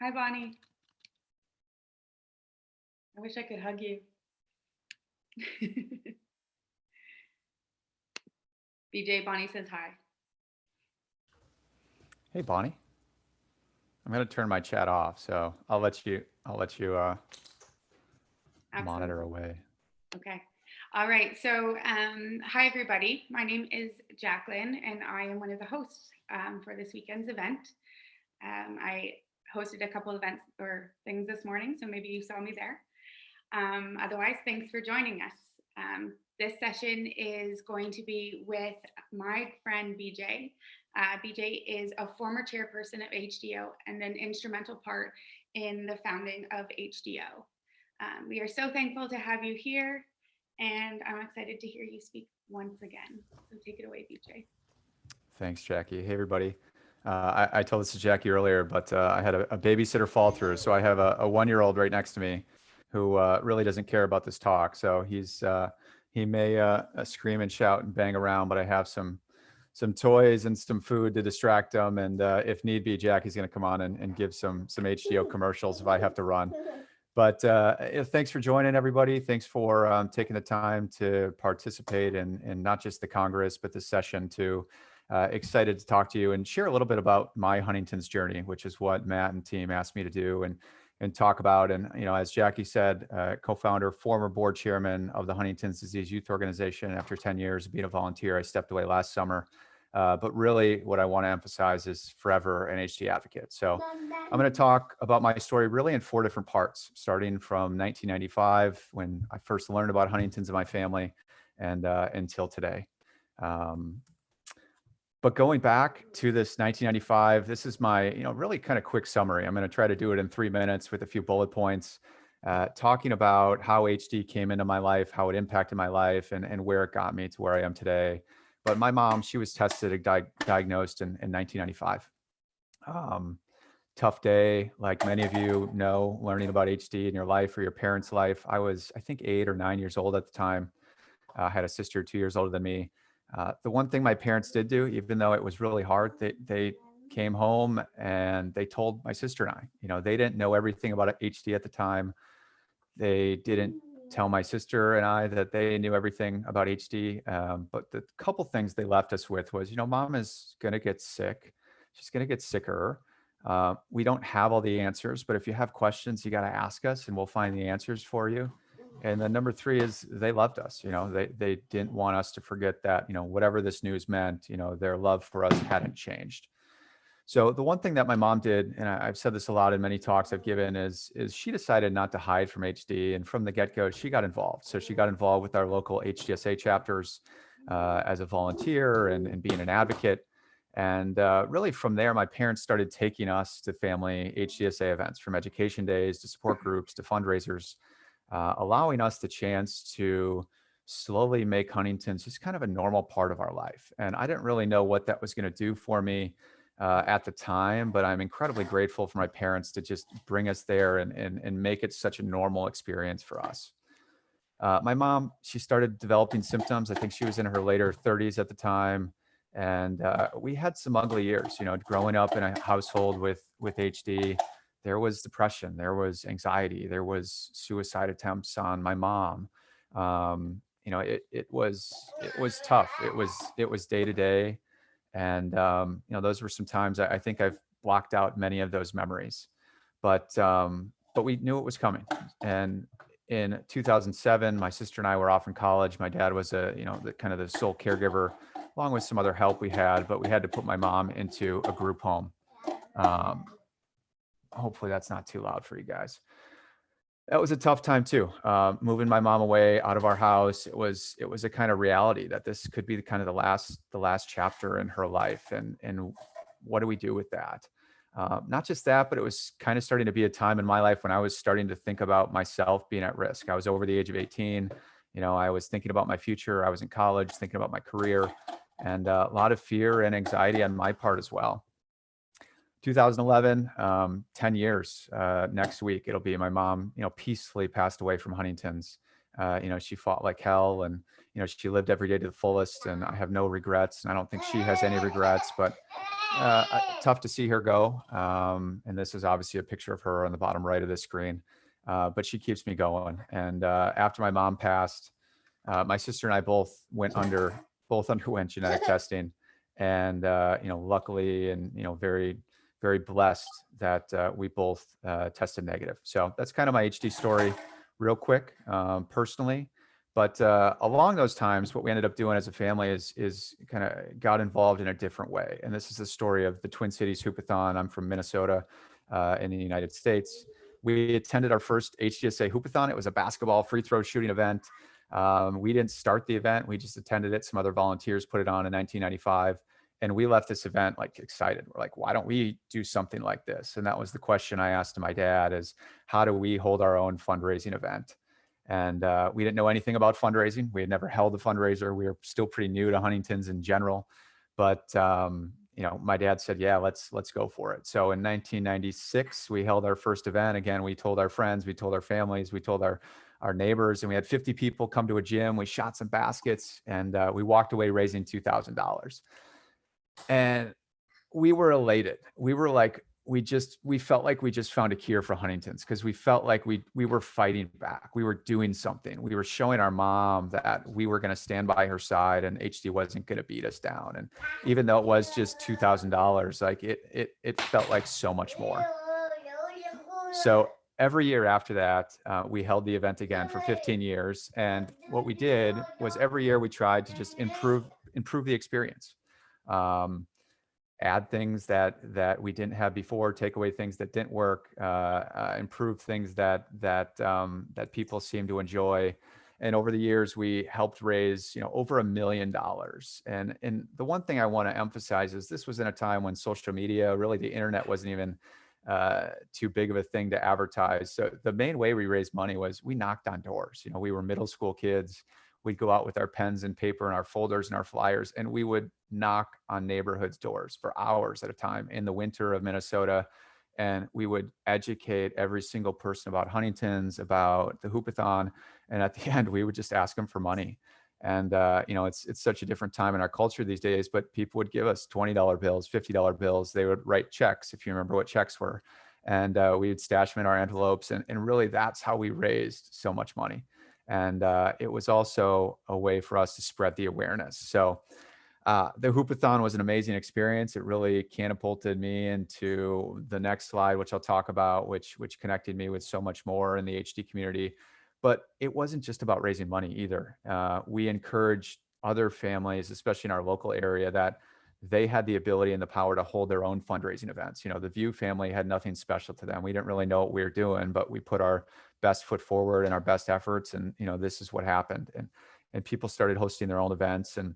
Hi, Bonnie. I wish I could hug you. BJ, Bonnie says hi. Hey, Bonnie. I'm going to turn my chat off, so I'll let you, I'll let you uh, monitor away. Okay. All right. So, um, hi, everybody. My name is Jacqueline, and I am one of the hosts um, for this weekend's event. Um, I hosted a couple events or things this morning, so maybe you saw me there. Um, otherwise, thanks for joining us. Um, this session is going to be with my friend BJ. Uh, BJ is a former chairperson of HDO and an instrumental part in the founding of HDO. Um, we are so thankful to have you here, and I'm excited to hear you speak once again. So take it away, BJ. Thanks, Jackie. Hey, everybody. Uh, I, I told this to Jackie earlier, but uh, I had a, a babysitter fall through. So I have a, a one-year-old right next to me who uh, really doesn't care about this talk. So he's uh, he may uh, scream and shout and bang around, but I have some some toys and some food to distract them. And uh, if need be, Jackie's going to come on and, and give some some HDO commercials if I have to run. But uh, thanks for joining, everybody. Thanks for um, taking the time to participate in, in not just the Congress, but the session too. Uh, excited to talk to you and share a little bit about my Huntington's journey, which is what Matt and team asked me to do and and talk about. And you know, as Jackie said, uh, co-founder, former board chairman of the Huntington's Disease Youth Organization. After 10 years of being a volunteer, I stepped away last summer. Uh, but really, what I want to emphasize is forever an HD advocate. So I'm going to talk about my story really in four different parts, starting from 1995 when I first learned about Huntington's in my family, and uh, until today. Um, but going back to this 1995, this is my, you know, really kind of quick summary. I'm going to try to do it in three minutes with a few bullet points, uh, talking about how HD came into my life, how it impacted my life, and, and where it got me to where I am today. But my mom, she was tested and di diagnosed in, in 1995. Um, tough day, like many of you know, learning about HD in your life or your parents' life. I was, I think, eight or nine years old at the time. I had a sister two years older than me. Uh, the one thing my parents did do, even though it was really hard, they, they came home and they told my sister and I, you know, they didn't know everything about HD at the time. They didn't tell my sister and I that they knew everything about HD. Um, but the couple things they left us with was, you know, mom is going to get sick. She's going to get sicker. Uh, we don't have all the answers, but if you have questions, you got to ask us and we'll find the answers for you. And then number three is they loved us. You know, they they didn't want us to forget that. You know, whatever this news meant, you know, their love for us hadn't changed. So the one thing that my mom did, and I, I've said this a lot in many talks I've given, is is she decided not to hide from HD, and from the get go, she got involved. So she got involved with our local HDSA chapters uh, as a volunteer and, and being an advocate. And uh, really from there, my parents started taking us to family HDSA events, from education days to support groups to fundraisers uh, allowing us the chance to slowly make Huntington's just kind of a normal part of our life. And I didn't really know what that was going to do for me uh, at the time, but I'm incredibly grateful for my parents to just bring us there and, and, and make it such a normal experience for us. Uh, my mom, she started developing symptoms. I think she was in her later 30s at the time. And uh, we had some ugly years, you know, growing up in a household with, with HD there was depression, there was anxiety, there was suicide attempts on my mom. Um, you know, it, it was, it was tough. It was, it was day to day. And, um, you know, those were some times I, I, think I've blocked out many of those memories, but, um, but we knew it was coming. And in 2007, my sister and I were off in college. My dad was a, you know, the kind of the sole caregiver along with some other help we had, but we had to put my mom into a group home. Um, hopefully that's not too loud for you guys. That was a tough time too. Uh, moving my mom away out of our house. It was it was a kind of reality that this could be the kind of the last the last chapter in her life, and and what do we do with that? Uh, not just that, but it was kind of starting to be a time in my life when I was starting to think about myself being at risk. I was over the age of 18. You know, I was thinking about my future. I was in college, thinking about my career, and uh, a lot of fear and anxiety on my part as well. 2011, um, 10 years uh, next week. It'll be my mom, you know, peacefully passed away from Huntington's. Uh, you know, she fought like hell and, you know, she lived every day to the fullest and I have no regrets. And I don't think she has any regrets, but uh, tough to see her go. Um, and this is obviously a picture of her on the bottom right of the screen. Uh, but she keeps me going. And uh, after my mom passed, uh, my sister and I both went under, both underwent genetic testing. And, uh, you know, luckily and, you know, very, very blessed that uh, we both uh, tested negative. So that's kind of my HD story real quick, um, personally. But uh, along those times, what we ended up doing as a family is is kind of got involved in a different way. And this is the story of the Twin Cities Hoopathon. I'm from Minnesota uh, in the United States. We attended our first HDSA Hoopathon. It was a basketball free throw shooting event. Um, we didn't start the event. We just attended it. Some other volunteers put it on in 1995. And we left this event like excited. We're like, why don't we do something like this? And that was the question I asked to my dad is how do we hold our own fundraising event? And uh, we didn't know anything about fundraising. We had never held a fundraiser. We were still pretty new to Huntington's in general. But um, you know, my dad said, "Yeah, let's let's go for it." So in 1996, we held our first event. Again, we told our friends, we told our families, we told our our neighbors, and we had 50 people come to a gym. We shot some baskets, and uh, we walked away raising two thousand dollars. And we were elated. We were like, we just we felt like we just found a cure for Huntington's because we felt like we we were fighting back. We were doing something. We were showing our mom that we were going to stand by her side and HD wasn't going to beat us down. And even though it was just two thousand dollars, like it it it felt like so much more. So every year after that, uh, we held the event again for 15 years. And what we did was every year we tried to just improve improve the experience. Um, add things that that we didn't have before, take away things that didn't work, uh, uh, improve things that that um, that people seem to enjoy. And over the years, we helped raise you know over a million dollars. And and the one thing I want to emphasize is this was in a time when social media, really the internet, wasn't even uh, too big of a thing to advertise. So the main way we raised money was we knocked on doors. You know, we were middle school kids we'd go out with our pens and paper and our folders and our flyers and we would knock on neighborhoods doors for hours at a time in the winter of minnesota and we would educate every single person about huntington's about the hoopathon and at the end we would just ask them for money. And uh, you know it's it's such a different time in our culture these days but people would give us $20 bills $50 bills. They would write checks if you remember what checks were. And uh, we would stash them in our envelopes and, and really that's how we raised so much money and uh, it was also a way for us to spread the awareness. So uh, the Hoopathon was an amazing experience. It really catapulted me into the next slide, which I'll talk about, which which connected me with so much more in the HD community. But it wasn't just about raising money either. Uh, we encouraged other families, especially in our local area, that they had the ability and the power to hold their own fundraising events. You know, the Viau family had nothing special to them. We didn't really know what we were doing, but we put our best foot forward and our best efforts. And, you know, this is what happened. And, and people started hosting their own events. And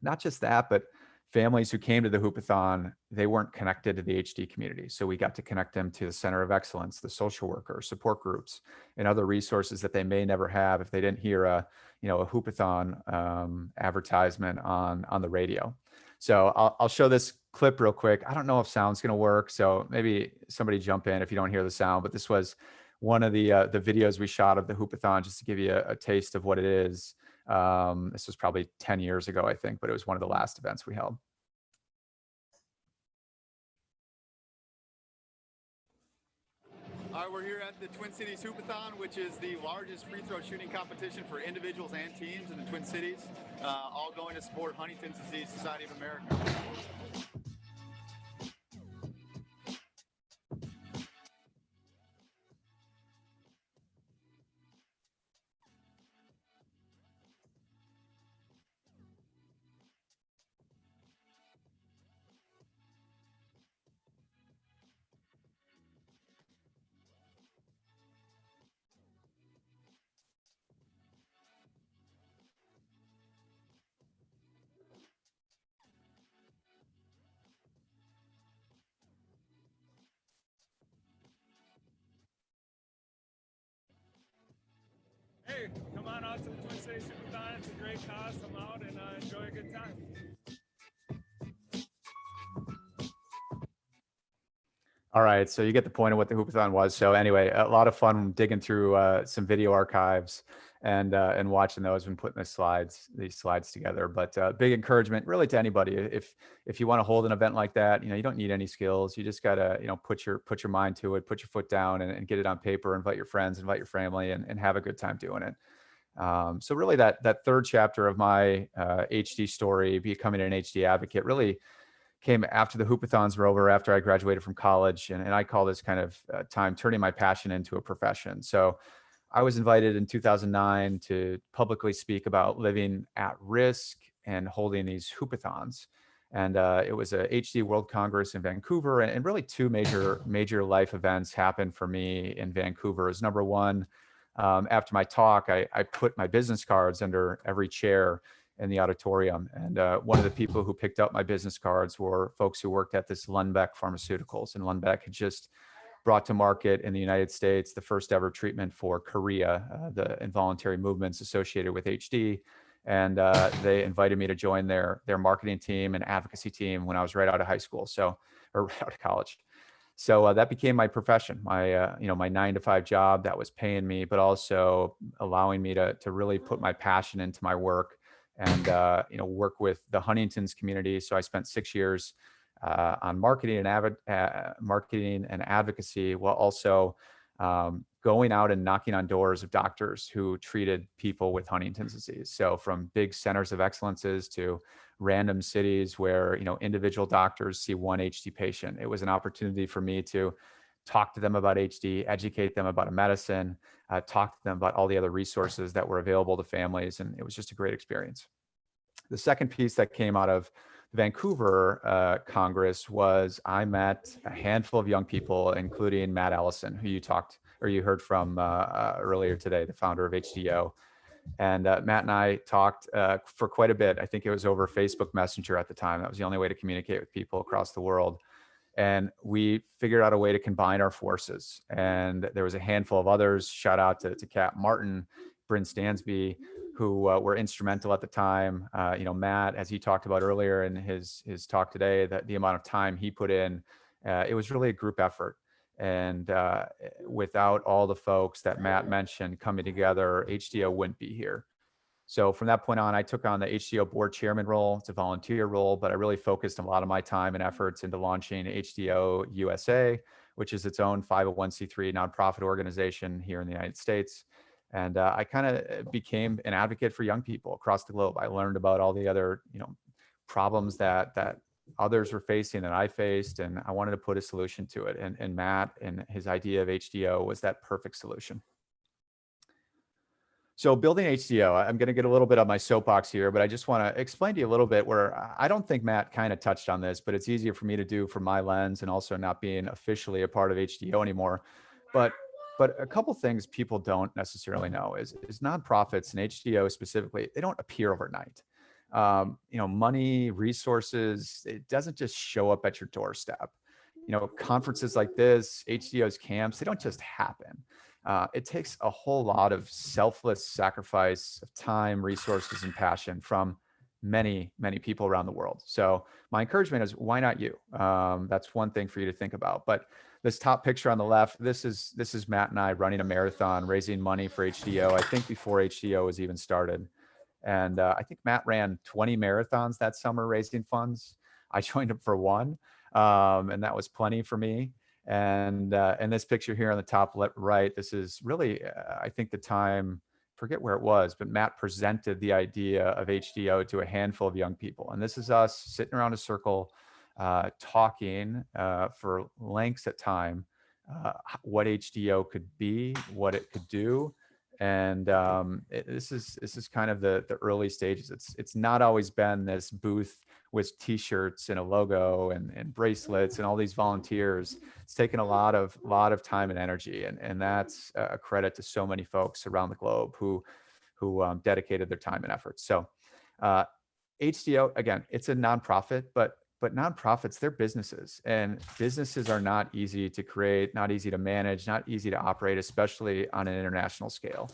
not just that, but families who came to the Hoopathon, they weren't connected to the HD community. So we got to connect them to the Center of Excellence, the social worker, support groups, and other resources that they may never have if they didn't hear a, you know, a Hoopathon um, advertisement on, on the radio. So I'll, I'll show this clip real quick. I don't know if sound's going to work. So maybe somebody jump in if you don't hear the sound, but this was one of the uh, the videos we shot of the Hoopathon just to give you a, a taste of what it is. Um, this was probably 10 years ago, I think, but it was one of the last events we held. All right, we're here at the Twin Cities Hoopathon, which is the largest free throw shooting competition for individuals and teams in the Twin Cities, uh, all going to support Huntington's Disease Society of America. It's a great cause. Come out and uh, enjoy a good time. All right, so you get the point of what the hoopathon was. So anyway, a lot of fun digging through uh, some video archives and uh, and watching those and putting the slides these slides together. But uh, big encouragement really to anybody if if you want to hold an event like that, you know you don't need any skills. You just gotta you know put your put your mind to it, put your foot down, and, and get it on paper. Invite your friends, invite your family, and, and have a good time doing it. Um, so really that that third chapter of my uh, HD story, becoming an HD advocate, really came after the hoopathons were over, after I graduated from college. And, and I call this kind of uh, time turning my passion into a profession. So I was invited in 2009 to publicly speak about living at risk and holding these hoopathons. And uh, it was a HD World Congress in Vancouver. And, and really two major, major life events happened for me in Vancouver. Is number one, um, after my talk, I, I put my business cards under every chair in the auditorium. And uh, one of the people who picked up my business cards were folks who worked at this Lundbeck Pharmaceuticals. And Lundbeck had just brought to market in the United States the first ever treatment for chorea, uh, the involuntary movements associated with HD. And uh, they invited me to join their, their marketing team and advocacy team when I was right out of high school. So, or right out of college. So uh, that became my profession, my uh, you know my nine to five job that was paying me, but also allowing me to to really put my passion into my work and uh, you know work with the Huntington's community. So I spent six years uh, on marketing and avid, uh, marketing and advocacy, while also um, going out and knocking on doors of doctors who treated people with Huntington's disease. So from big centers of excellences to random cities where you know individual doctors see one HD patient. It was an opportunity for me to talk to them about HD, educate them about a medicine, uh, talk to them about all the other resources that were available to families. And it was just a great experience. The second piece that came out of the Vancouver uh, Congress was I met a handful of young people, including Matt Ellison, who you talked or you heard from uh, uh earlier today, the founder of HDYO. And uh, Matt and I talked uh, for quite a bit. I think it was over Facebook Messenger at the time. That was the only way to communicate with people across the world and we figured out a way to combine our forces. And there was a handful of others. Shout out to, to Kat Martin, Bryn Stansby, who uh, were instrumental at the time. Uh, you know, Matt, as he talked about earlier in his his talk today, that the amount of time he put in, uh, it was really a group effort. And uh, without all the folks that Matt mentioned coming together, HDO wouldn't be here. So from that point on, I took on the HDO board chairman role. It's a volunteer role, but I really focused a lot of my time and efforts into launching HDO USA, which is its own 501c3 nonprofit organization here in the United States. And uh, I kind of became an advocate for young people across the globe. I learned about all the other, you know, problems that that others were facing that I faced, and I wanted to put a solution to it. And, and Matt and his idea of HDO was that perfect solution. So building HDO, I'm going to get a little bit on my soapbox here, but I just want to explain to you a little bit where I don't think Matt kind of touched on this, but it's easier for me to do from my lens and also not being officially a part of HDO anymore. But but a couple things people don't necessarily know is, is nonprofits and HDO specifically, they don't appear overnight. Um, you know, money, resources, it doesn't just show up at your doorstep. You know, conferences like this, HDO's camps, they don't just happen uh, it takes a whole lot of selfless sacrifice of time, resources, and passion from many, many people around the world. So my encouragement is why not you? Um, that's one thing for you to think about. But this top picture on the left, this is this is Matt and I running a marathon, raising money for HDO. I think before HDO was even started. And uh, I think Matt ran 20 marathons that summer raising funds. I joined him for one, um, and that was plenty for me. And uh, and this picture here on the top left, right, this is really, uh, I think the time, forget where it was, but Matt presented the idea of HDO to a handful of young people. And this is us sitting around a circle, uh, talking uh, for lengths at time, uh, what HDO could be, what it could do. And um, it, this is this is kind of the the early stages. It's it's not always been this booth with t-shirts and a logo and, and bracelets and all these volunteers it's taken a lot of lot of time and energy and, and that's a credit to so many folks around the globe who who um, dedicated their time and efforts so uh, HDYO again it's a nonprofit but but nonprofits they're businesses and businesses are not easy to create not easy to manage not easy to operate especially on an international scale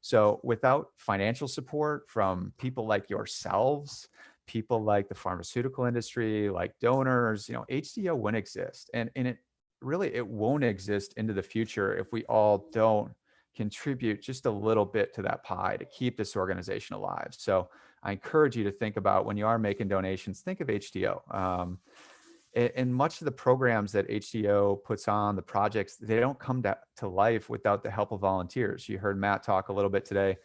so without financial support from people like yourselves people like the pharmaceutical industry, like donors, you know, HDO wouldn't exist. And, and it really it won't exist into the future if we all don't contribute just a little bit to that pie to keep this organization alive. So I encourage you to think about when you are making donations, think of HDO. Um, and much of the programs that HDO puts on, the projects, they don't come to, to life without the help of volunteers. You heard Matt talk a little bit today.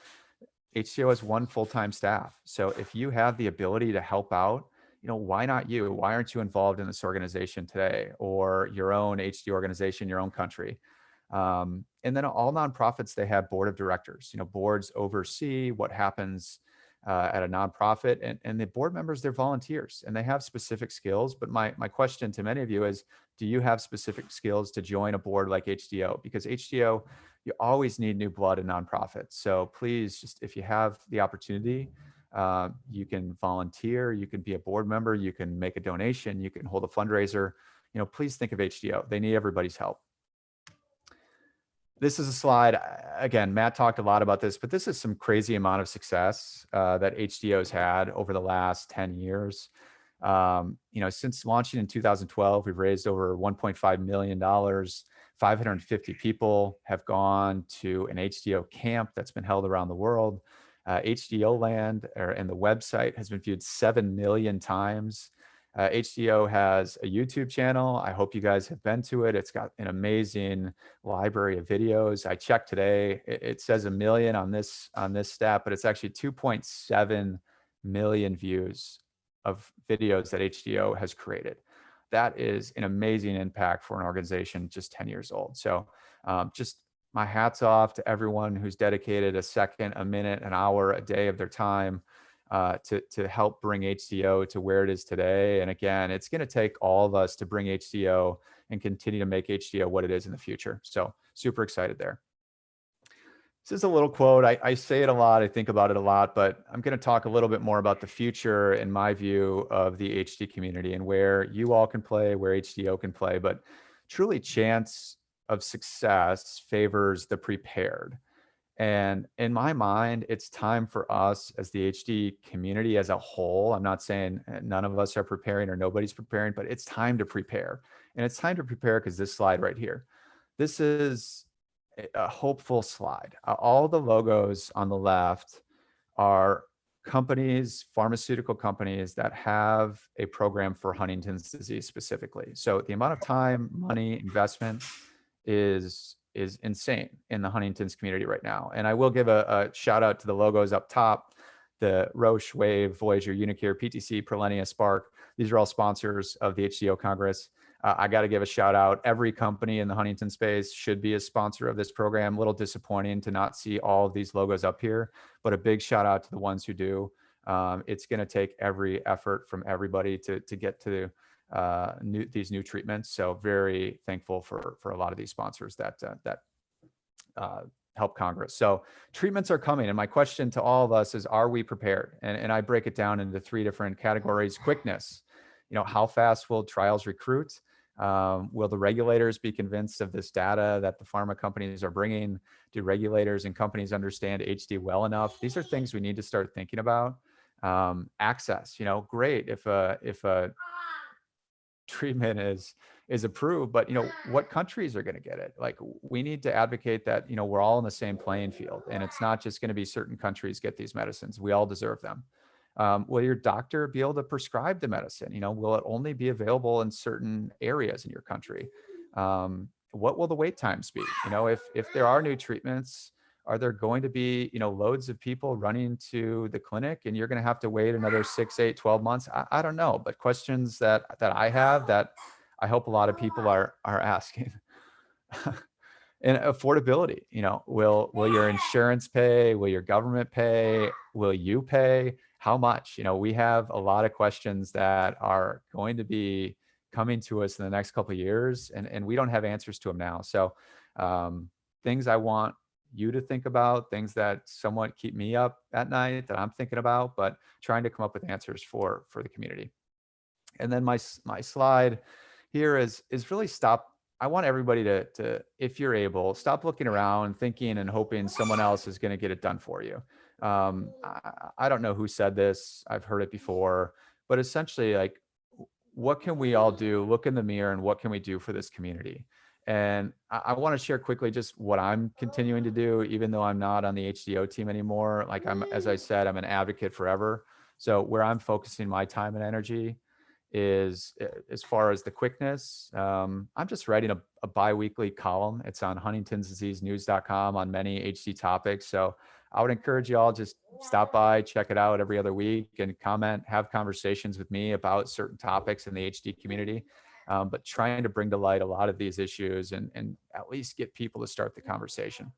HDO has one full-time staff. So if you have the ability to help out, you know, why not you? Why aren't you involved in this organization today or your own HD organization, your own country? Um, and then all nonprofits, they have board of directors, you know, boards oversee what happens uh, at a nonprofit and, and the board members, they're volunteers and they have specific skills. But my, my question to many of you is, do you have specific skills to join a board like HDO? Because HDO, you always need new blood in nonprofits. So please, just if you have the opportunity, uh, you can volunteer, you can be a board member, you can make a donation, you can hold a fundraiser. You know, please think of HDO. They need everybody's help. This is a slide. Again, Matt talked a lot about this, but this is some crazy amount of success uh, that HDO's had over the last 10 years. Um, you know, since launching in 2012, we've raised over 1.5 million dollars. 550 people have gone to an HDO camp that's been held around the world. Uh, HDO Land or, and the website has been viewed 7 million times. Uh, HDO has a YouTube channel. I hope you guys have been to it. It's got an amazing library of videos. I checked today. It, it says a million on this on this stat, but it's actually 2.7 million views of videos that HDO has created. That is an amazing impact for an organization just 10 years old. So um, just my hats off to everyone who's dedicated a second, a minute, an hour, a day of their time uh, to, to help bring HDO to where it is today. And again, it's going to take all of us to bring HDO and continue to make HDO what it is in the future. So super excited there. This is a little quote. I, I say it a lot. I think about it a lot, but I'm going to talk a little bit more about the future in my view of the HD community and where you all can play, where HDO can play. But truly, chance of success favors the prepared. And in my mind, it's time for us as the HD community as a whole. I'm not saying uh, none of us are preparing or nobody's preparing, but it's time to prepare. And it's time to prepare because this slide right here, this is a- hopeful slide. All the logos on the left are companies, pharmaceutical companies that have a program for Huntington's disease specifically. So the amount of time, money, investment is is insane in the Huntington's community right now. And I will give a, a shout out to the logos up top, the Roche, Wave, Voyager, uniQure, PTC, Prilenia, Spark. These are all sponsors of the HDO Congress. Uh, I got to give a shout out. Every company in the Huntington space should be a sponsor of this program. A little disappointing to not see all of these logos up here, but a big shout out to the ones who do. Um, it's going to take every effort from everybody to, to get to uh, new, these new treatments. So very thankful for, for a lot of these sponsors that, uh, that uh, help Congress. So treatments are coming. And my question to all of us is, are we prepared? And, and I break it down into three different categories. Quickness, you know, how fast will trials recruit? Um, will the regulators be convinced of this data that the pharma companies are bringing? Do regulators and companies understand HD well enough? These are things we need to start thinking about. Um, access, you know, great if a if a treatment is is approved, but you know what countries are going to get it? Like we need to advocate that you know we're all in the same playing field, and it's not just going to be certain countries get these medicines. We all deserve them. Um, will your doctor be able to prescribe the medicine? You know, will it only be available in certain areas in your country? Um, what will the wait times be? You know, if if there are new treatments, are there going to be you know loads of people running to the clinic and you're going to have to wait another six eight 12 months? I, I don't know but questions that that i have that i hope a lot of people are are asking. And affordability you know will will your insurance pay? Will your government pay? Will you pay? How much? You know we have a lot of questions that are going to be coming to us in the next couple of years and and we don't have answers to them now. So um, things i want you to think about, things that somewhat keep me up at night that I'm thinking about, but trying to come up with answers for for the community. And then my my slide here is is really stop. I want everybody to to if you're able, stop looking around, thinking and hoping someone else is going to get it done for you. Um, I, I don't know who said this. I've heard it before, but essentially, like what can we all do? Look in the mirror and what can we do for this community? And I, I want to share quickly just what I'm continuing to do, even though I'm not on the HDO team anymore. Like I'm, as I said, I'm an advocate forever. So where I'm focusing my time and energy is uh, as far as the quickness. Um, I'm just writing a, a bi-weekly column. It's on huntingtondiseasenews.com on many HD topics. So I would encourage you all just stop by, check it out every other week and comment, have conversations with me about certain topics in the HD community. Um, but trying to bring to light a lot of these issues and, and at least get people to start the conversation.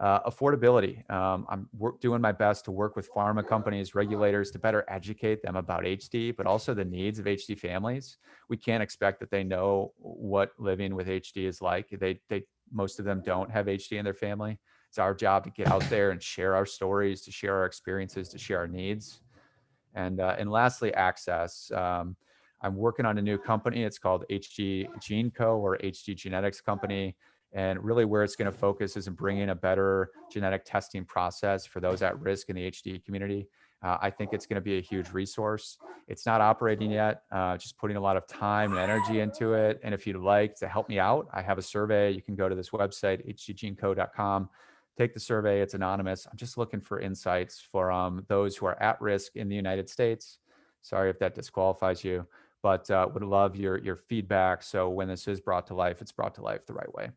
Uh, affordability. Um, I'm work, doing my best to work with pharma companies, regulators to better educate them about HD, but also the needs of HD families. We can't expect that they know what living with HD is like. They, they, most of them don't have HD in their family. It's our job to get out there and share our stories, to share our experiences, to share our needs. And, uh, and lastly, access. Um, I'm working on a new company. It's called HG Gene Co. or HG Genetics Company. And really where it's going to focus is in bringing a better genetic testing process for those at risk in the HD community. Uh, I think it's going to be a huge resource. It's not operating yet, uh, just putting a lot of time and energy into it. And if you'd like to help me out, I have a survey. You can go to this website, hggeneco.com, take the survey. It's anonymous. I'm just looking for insights for um, those who are at risk in the United States. Sorry if that disqualifies you, but uh, would love your, your feedback. So when this is brought to life, it's brought to life the right way.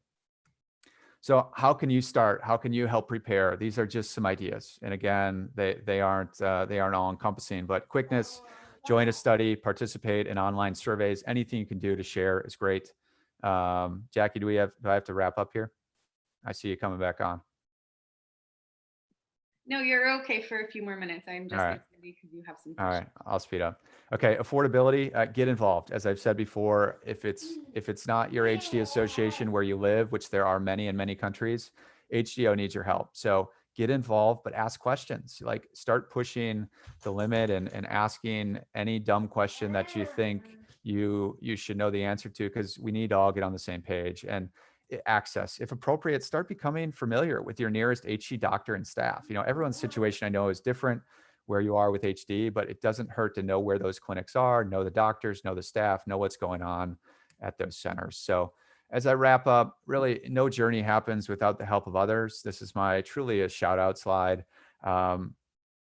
So how can you start? How can you help prepare? These are just some ideas. And again, they, they aren't, uh, they aren't all encompassing, but quickness, join a study, participate in online surveys, anything you can do to share is great. Um, Jackie, do we have, do I have to wrap up here? I see you coming back on. No, you're okay for a few more minutes. I'm just right. Because you have some. All right. I'll speed up. Okay, affordability, uh, get involved. As I've said before, if it's if it's not your HD association where you live, which there are many in many countries, HDO needs your help. So get involved, but ask questions. Like start pushing the limit and, and asking any dumb question that you think you you should know the answer to, because we need to all get on the same page. And access, if appropriate, start becoming familiar with your nearest HD doctor and staff. You know, everyone's situation I know is different where you are with HD, but it doesn't hurt to know where those clinics are, know the doctors, know the staff, know what's going on at those centers. So as I wrap up, really no journey happens without the help of others. This is my truly a shout out slide. Um,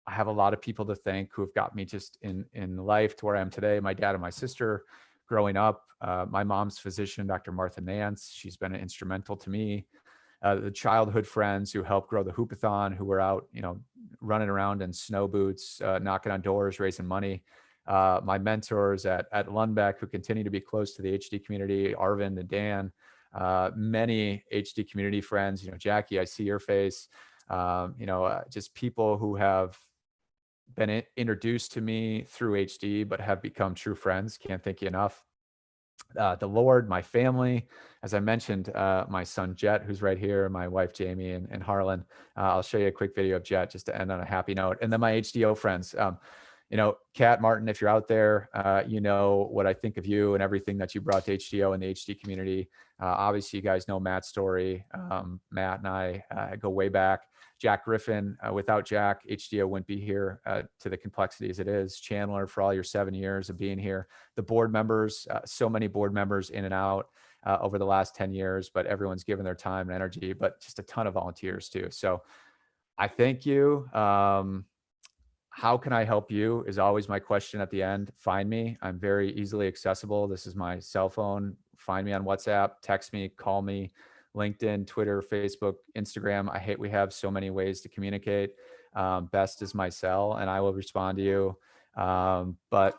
I have a lot of people to thank who have got me just in, in life to where I am today. My dad and my sister growing up, uh, my mom's physician, Dr. Martha Nance, she's been instrumental to me uh, the childhood friends who helped grow the hoopathon, who were out, you know, running around in snow boots, uh, knocking on doors, raising money. Uh, my mentors at, at Lundbeck, who continue to be close to the HD community, Arvind and Dan, uh, many HD community friends, you know, Jackie, I see your face, um, you know, uh, just people who have been introduced to me through HD, but have become true friends. Can't thank you enough uh, the Lord, my family, as I mentioned, uh, my son Jet, who's right here, my wife Jamie, and, and Harlan. Uh, I'll show you a quick video of Jet just to end on a happy note. And then my HDO friends. Um, you know, Kat Martin, if you're out there, uh, you know what I think of you and everything that you brought to HDO and the HD community. Uh, obviously, you guys know Matt's story. Um, Matt and I uh, go way back. Jack Griffin, uh, without Jack, HDO wouldn't be here uh, to the complexity as it is. Chandler, for all your seven years of being here. The board members, uh, so many board members in and out uh, over the last 10 years, but everyone's given their time and energy, but just a ton of volunteers too. So I thank you. Um, how can I help you is always my question at the end. Find me. I'm very easily accessible. This is my cell phone. Find me on WhatsApp, text me, call me, LinkedIn, Twitter, Facebook, Instagram. I hate we have so many ways to communicate. Um, best is my cell, and I will respond to you. Um, but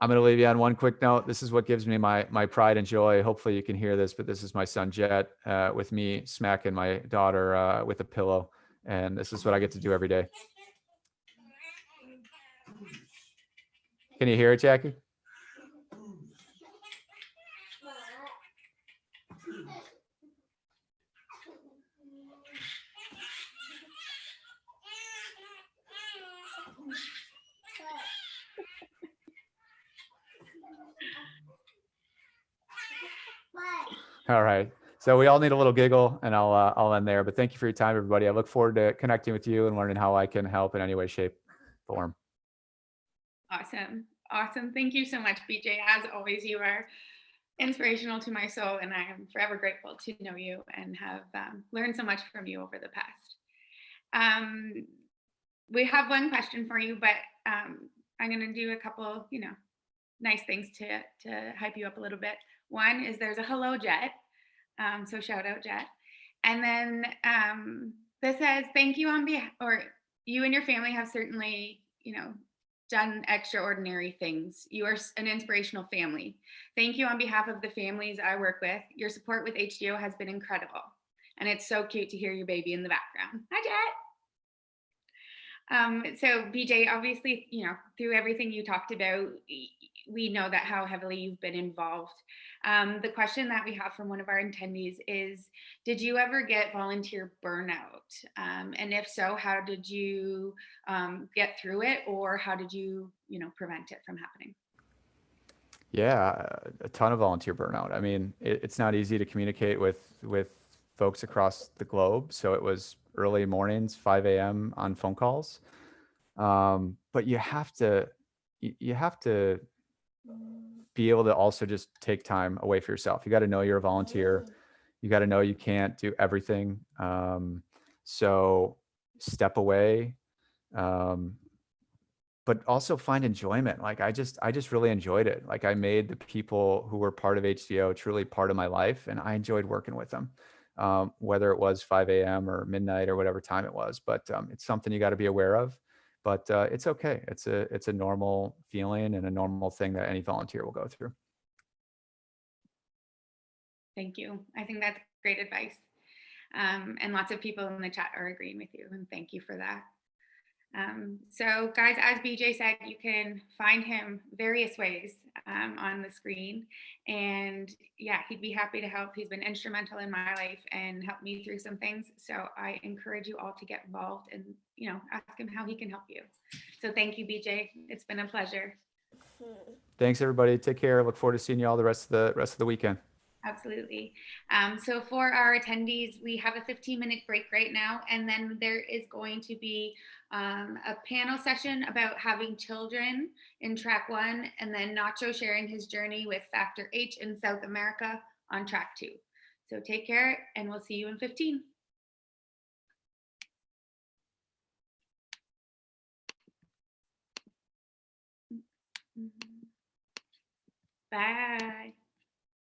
I'm going to leave you on one quick note. This is what gives me my my pride and joy. Hopefully you can hear this, but this is my son Jet uh, with me smacking my daughter uh, with a pillow, and this is what I get to do every day. Can you hear it, Jackie? All right. So we all need a little giggle, and I'll uh, I'll end there. But thank you for your time, everybody. I look forward to connecting with you and learning how I can help in any way, shape, form. Awesome. Awesome. Thank you so much, BJ. As always, you are inspirational to my soul, and I am forever grateful to know you and have um, learned so much from you over the past. Um, we have one question for you, but um, I'm going to do a couple, you know, nice things to to hype you up a little bit. One is there's a hello Jet, um, so shout out Jet, and then um, this says thank you on behalf, or you and your family have certainly, you know, done extraordinary things. You are an inspirational family. Thank you on behalf of the families I work with. Your support with HDO has been incredible. And it's so cute to hear your baby in the background. Hi, Jet. Um, so BJ, obviously, you know, through everything you talked about, we know that how heavily you've been involved. Um, the question that we have from one of our attendees is, did you ever get volunteer burnout? Um, and if so, how did you um, get through it or how did you, you know, prevent it from happening? Yeah, a ton of volunteer burnout. I mean, it, it's not easy to communicate with with folks across the globe. So it was early mornings, 5 a.m. on phone calls. Um, but you have to you, you have to be able to also just take time away for yourself. You got to know you're a volunteer. You got to know you can't do everything. Um, so step away. Um, but also find enjoyment. Like I just, I just really enjoyed it. Like I made the people who were part of HDO truly part of my life, and I enjoyed working with them, um, whether it was 5 a.m. or midnight or whatever time it was. But um, it's something you got to be aware of. But uh, it's okay. It's a, it's a normal feeling and a normal thing that any volunteer will go through. Thank you. I think that's great advice. Um, and lots of people in the chat are agreeing with you, and thank you for that. Um, so, guys, as BJ said, you can find him various ways um, on the screen. And yeah, he'd be happy to help. He's been instrumental in my life and helped me through some things. So, I encourage you all to get involved and, you know, ask him how he can help you. So, thank you, BJ. It's been a pleasure. Thanks, everybody. Take care. Look forward to seeing you all the rest of the rest of the weekend. Absolutely. Um, so for our attendees, we have a 15 minute break right now, and then there is going to be um, a panel session about having children in track one, and then Nacho sharing his journey with Factor H in South America on track two. So take care, and we'll see you in 15. Bye.